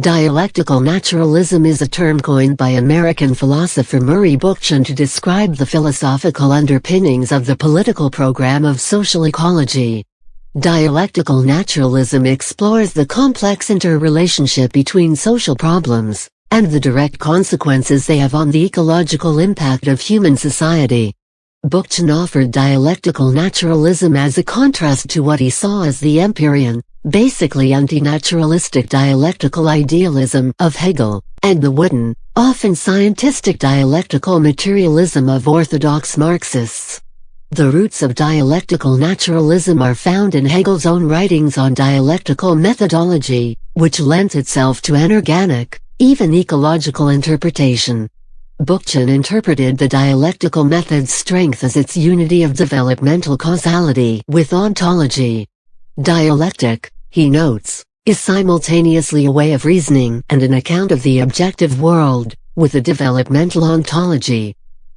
Dialectical naturalism is a term coined by American philosopher Murray Bookchin to describe the philosophical underpinnings of the political program of social ecology. Dialectical naturalism explores the complex interrelationship between social problems and the direct consequences they have on the ecological impact of human society. Bookchin offered dialectical naturalism as a contrast to what he saw as the Empyrean, basically anti-naturalistic dialectical idealism of Hegel, and the wooden, often scientistic dialectical materialism of orthodox Marxists. The roots of dialectical naturalism are found in Hegel's own writings on dialectical methodology, which lent itself to an organic, even ecological interpretation. Bookchin interpreted the dialectical method's strength as its unity of developmental causality with ontology. Dialectic, he notes, is simultaneously a way of reasoning and an account of the objective world, with a developmental ontology.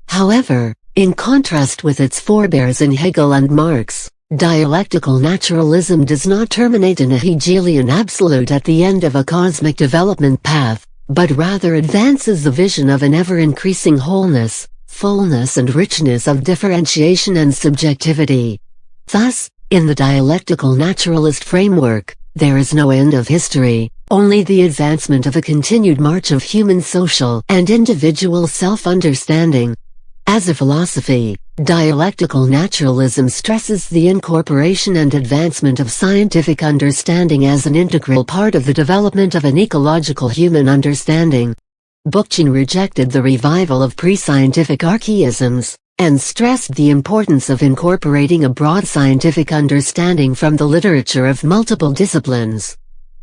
However, in contrast with its forebears in Hegel and Marx, dialectical naturalism does not terminate in a Hegelian absolute at the end of a cosmic development path, but rather advances the vision of an ever-increasing wholeness, fullness and richness of differentiation and subjectivity. Thus, in the dialectical naturalist framework, there is no end of history, only the advancement of a continued march of human social and individual self-understanding. As a philosophy, dialectical naturalism stresses the incorporation and advancement of scientific understanding as an integral part of the development of an ecological human understanding. Bookchin rejected the revival of pre-scientific archaisms, and stressed the importance of incorporating a broad scientific understanding from the literature of multiple disciplines.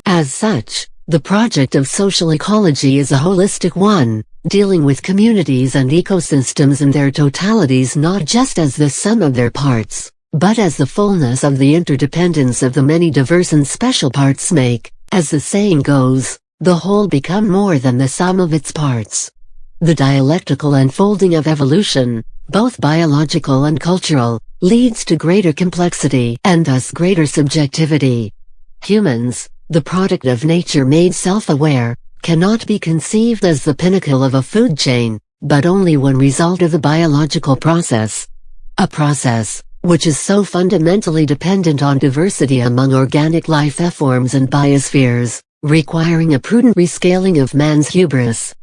As such, the project of social ecology is a holistic one, dealing with communities and ecosystems in their totalities not just as the sum of their parts, but as the fullness of the interdependence of the many diverse and special parts make, as the saying goes, the whole become more than the sum of its parts. The dialectical unfolding of evolution, both biological and cultural, leads to greater complexity and thus greater subjectivity. Humans, the product of nature made self-aware, cannot be conceived as the pinnacle of a food chain, but only one result of the biological process. A process, which is so fundamentally dependent on diversity among organic life forms and biospheres, requiring a prudent rescaling of man's hubris,